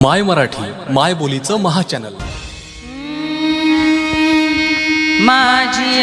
माय मराठी माय बोलीचं महाचॅनल माझी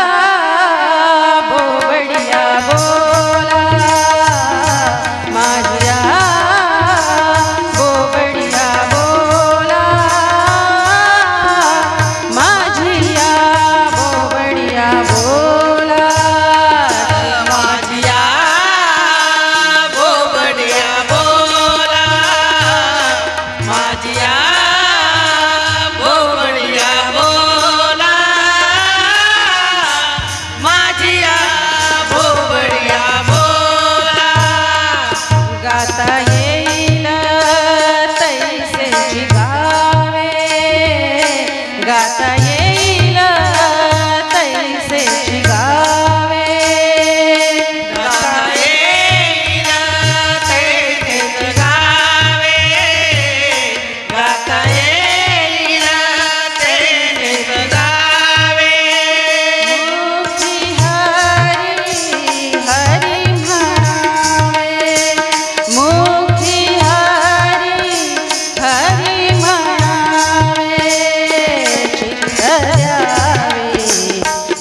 गाता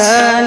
ता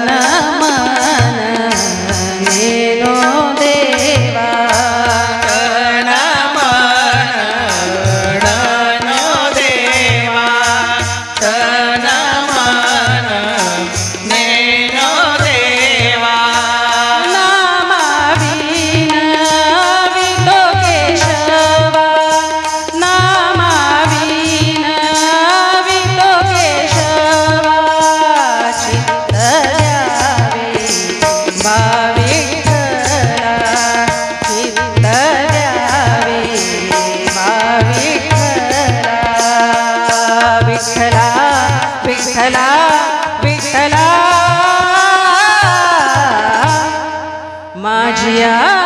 विठ्ठला माझिया